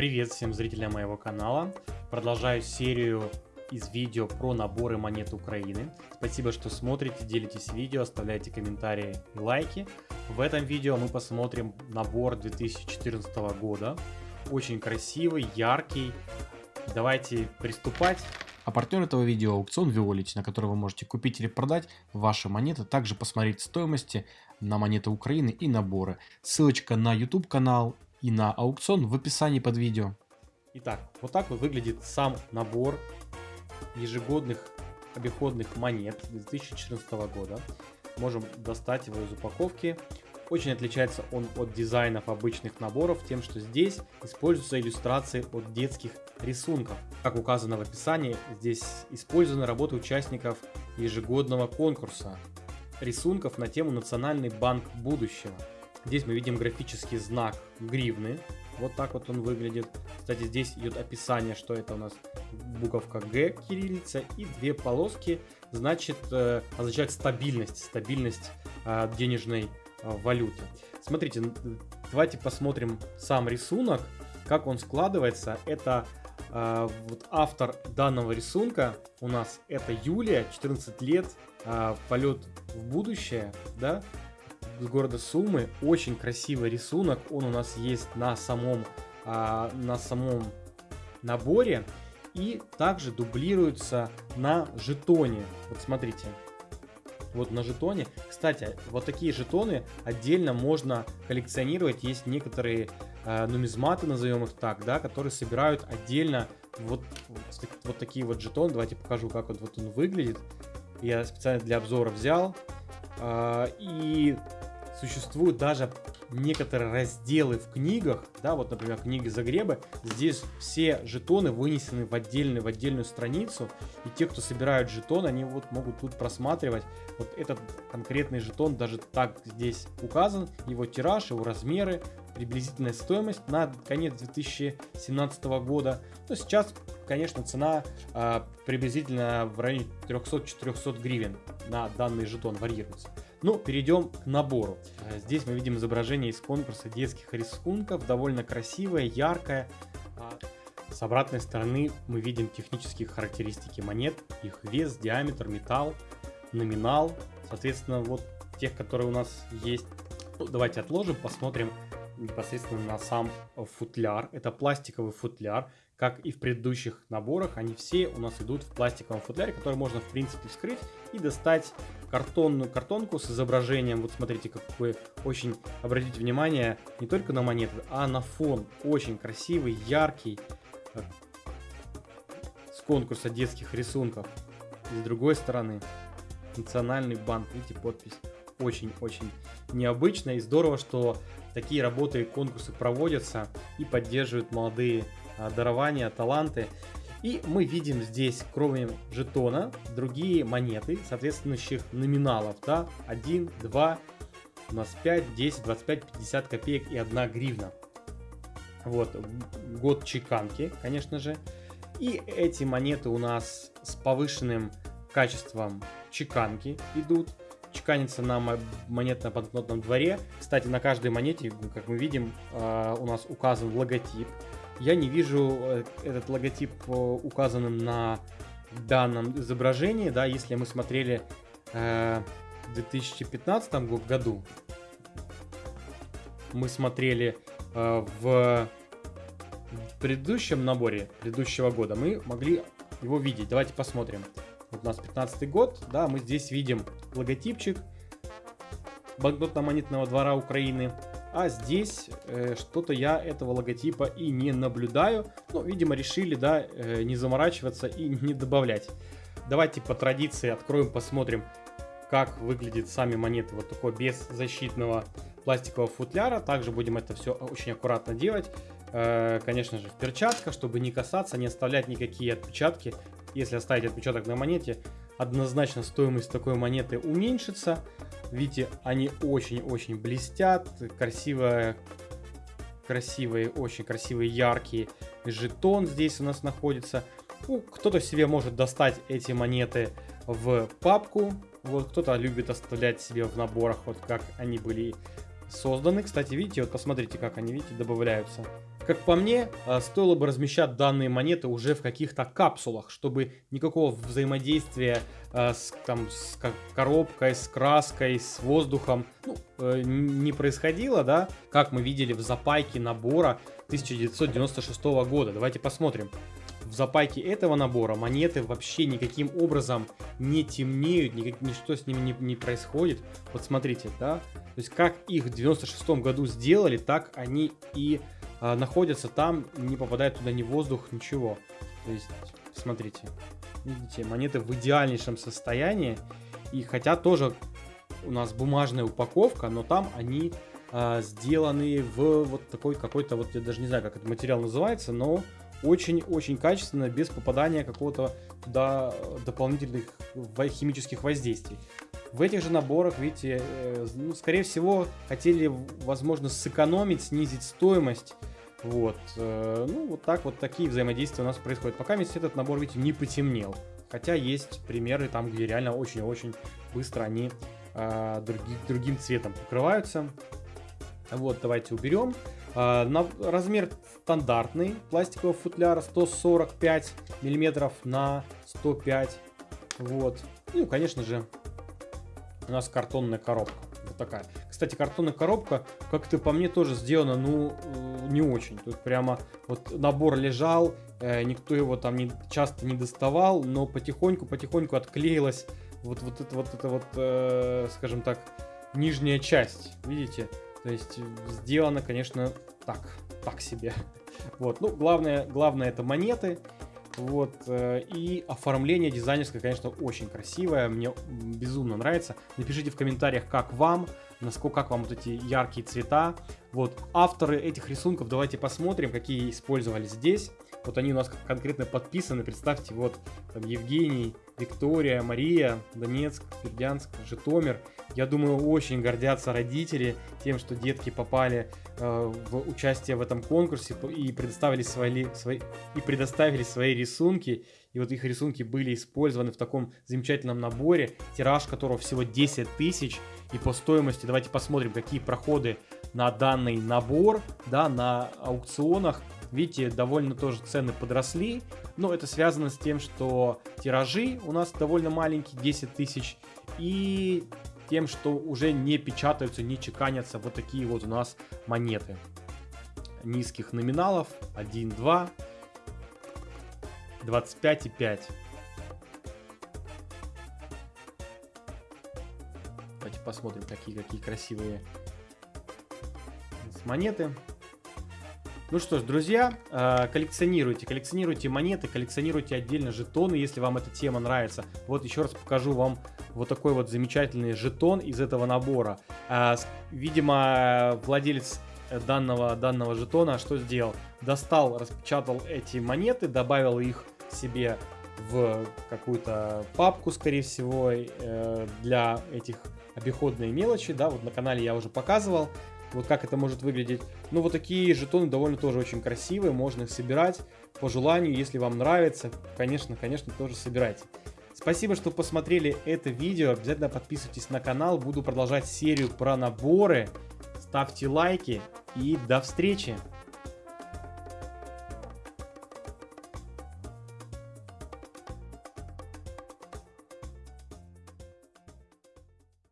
Привет всем зрителям моего канала. Продолжаю серию из видео про наборы монет Украины. Спасибо, что смотрите, делитесь видео, оставляйте комментарии и лайки. В этом видео мы посмотрим набор 2014 года. Очень красивый, яркий. Давайте приступать. А партнер этого видео аукцион Violet, на который вы можете купить или продать ваши монеты, также посмотреть стоимости на монеты Украины и наборы. Ссылочка на YouTube канал и на аукцион в описании под видео. Итак, вот так вот выглядит сам набор ежегодных обиходных монет 2014 года. Можем достать его из упаковки. Очень отличается он от дизайнов обычных наборов тем, что здесь используются иллюстрации от детских рисунков. Как указано в описании, здесь использованы работы участников ежегодного конкурса рисунков на тему «Национальный банк будущего». Здесь мы видим графический знак гривны. Вот так вот он выглядит. Кстати, здесь идет описание, что это у нас буковка Г, кириллица, и две полоски, значит, э, означает стабильность, стабильность э, денежной э, валюты. Смотрите, давайте посмотрим сам рисунок, как он складывается. Это вот автор данного рисунка у нас это Юлия, 14 лет, полет в будущее, да, с города Сумы. Очень красивый рисунок. Он у нас есть на самом, а, на самом наборе. И также дублируется на жетоне. Вот смотрите. Вот на жетоне. Кстати, вот такие жетоны отдельно можно коллекционировать. Есть некоторые э, нумизматы, назовем их так, да, которые собирают отдельно вот, вот, такие вот жетоны. Давайте покажу, как вот, вот он выглядит. Я специально для обзора взял. Э, и существуют даже некоторые разделы в книгах, да, вот, например, книги Загребы, здесь все жетоны вынесены в, отдельную в отдельную страницу, и те, кто собирают жетон, они вот могут тут просматривать вот этот конкретный жетон, даже так здесь указан, его тираж, его размеры, приблизительная стоимость на конец 2017 года. Но сейчас, конечно, цена э, приблизительно в районе 300-400 гривен на данный жетон варьируется. Ну, перейдем к набору. Э, здесь мы видим изображение из конкурса детских рисунков, довольно красивое, яркое. А с обратной стороны мы видим технические характеристики монет, их вес, диаметр, металл, номинал. Соответственно, вот тех, которые у нас есть. Ну, давайте отложим, посмотрим непосредственно на сам футляр. Это пластиковый футляр, как и в предыдущих наборах, они все у нас идут в пластиковом футляре, который можно в принципе вскрыть и достать картонную картонку с изображением. Вот смотрите, какой очень, обратите внимание, не только на монеты, а на фон. Очень красивый, яркий, э, с конкурса детских рисунков. И с другой стороны, Национальный банк, видите, подпись. Очень-очень необычно и здорово, что такие работы и конкурсы проводятся и поддерживают молодые дарования, таланты. И мы видим здесь, кроме жетона, другие монеты, соответствующих номиналов. Да? 1, 2, у нас 5, 10, 25, 50 копеек и 1 гривна. Вот, год чеканки, конечно же. И эти монеты у нас с повышенным качеством чеканки идут. Чеканится на монетно-банкнотном дворе. Кстати, на каждой монете, как мы видим, а, у нас указан логотип я не вижу э, этот логотип э, указанным на данном изображении, да, если мы смотрели э, в 2015 году, мы смотрели э, в предыдущем наборе предыдущего года, мы могли его видеть. Давайте посмотрим. Вот у нас 15 год, да, мы здесь видим логотипчик банкнотно-монетного двора Украины. А здесь э, что-то я этого логотипа и не наблюдаю. Ну, видимо, решили, да, э, не заморачиваться и не добавлять. Давайте по традиции откроем, посмотрим, как выглядят сами монеты. Вот такой без защитного пластикового футляра. Также будем это все очень аккуратно делать. Э, конечно же, в перчатках, чтобы не касаться, не оставлять никакие отпечатки. Если оставить отпечаток на монете, однозначно стоимость такой монеты уменьшится. Видите, они очень-очень блестят, красивые, красивые, очень красивые, яркие. Жетон здесь у нас находится. Ну, кто-то себе может достать эти монеты в папку. Вот кто-то любит оставлять себе в наборах, вот как они были созданы. Кстати, видите, вот посмотрите, как они, видите, добавляются. Как по мне, э, стоило бы размещать данные монеты уже в каких-то капсулах, чтобы никакого взаимодействия э, с, там, с коробкой, с краской, с воздухом ну, э, не происходило, да, как мы видели в запайке набора 1996 года. Давайте посмотрим. В запайке этого набора монеты вообще никаким образом не темнеют, никак, ничто с ними не, не происходит. Вот смотрите, да, то есть как их в 96 году сделали, так они и а, находятся там, не попадает туда ни воздух, ничего. То есть, смотрите, видите, монеты в идеальнейшем состоянии. И хотя тоже у нас бумажная упаковка, но там они а, сделаны в вот такой какой-то, вот я даже не знаю, как этот материал называется, но очень-очень качественно, без попадания какого-то туда дополнительных химических воздействий. В этих же наборах, видите, э, ну, скорее всего, хотели, возможно, сэкономить, снизить стоимость. Вот. Э, ну, вот так вот такие взаимодействия у нас происходят. Пока весь этот набор, видите, не потемнел. Хотя есть примеры там, где реально очень-очень быстро они э, други, другим цветом покрываются. Вот, давайте уберем. Э, на, размер стандартный пластикового футляра 145 миллиметров на 105. Вот. Ну, конечно же, у нас картонная коробка. Вот такая. Кстати, картонная коробка, как-то по мне тоже сделана, ну, э, не очень. Тут прямо вот набор лежал, э, никто его там не, часто не доставал, но потихоньку-потихоньку отклеилась вот, вот это вот, это вот э, скажем так, нижняя часть. Видите? То есть сделано, конечно, так, так себе. Вот, ну, главное, главное это монеты. Вот, э, и оформление дизайнерское, конечно, очень красивое, мне безумно нравится. Напишите в комментариях, как вам, насколько, как вам вот эти яркие цвета. Вот, авторы этих рисунков, давайте посмотрим, какие использовали здесь. Вот они у нас конкретно подписаны, представьте, вот там Евгений, Виктория, Мария, Донецк, Бердянск, Житомир. Я думаю, очень гордятся родители тем, что детки попали э, в участие в этом конкурсе и предоставили свои, свои, и предоставили свои рисунки. И вот их рисунки были использованы в таком замечательном наборе, тираж которого всего 10 тысяч. И по стоимости, давайте посмотрим, какие проходы на данный набор, да, на аукционах. Видите, довольно тоже цены подросли, но это связано с тем, что тиражи у нас довольно маленькие, 10 тысяч, и тем, что уже не печатаются, не чеканятся вот такие вот у нас монеты. Низких номиналов 1, 2, 25 и 5. Давайте посмотрим, какие, какие красивые монеты. Ну что ж, друзья, э, коллекционируйте, коллекционируйте монеты, коллекционируйте отдельно жетоны, если вам эта тема нравится. Вот еще раз покажу вам вот такой вот замечательный жетон из этого набора. Э, видимо, владелец данного, данного жетона что сделал? Достал, распечатал эти монеты, добавил их себе в какую-то папку, скорее всего, э, для этих обиходной мелочи, да, вот на канале я уже показывал, вот как это может выглядеть. Ну, вот такие жетоны довольно тоже очень красивые, можно их собирать по желанию, если вам нравится, конечно, конечно, тоже собирайте. Спасибо, что посмотрели это видео, обязательно подписывайтесь на канал, буду продолжать серию про наборы, ставьте лайки и до встречи!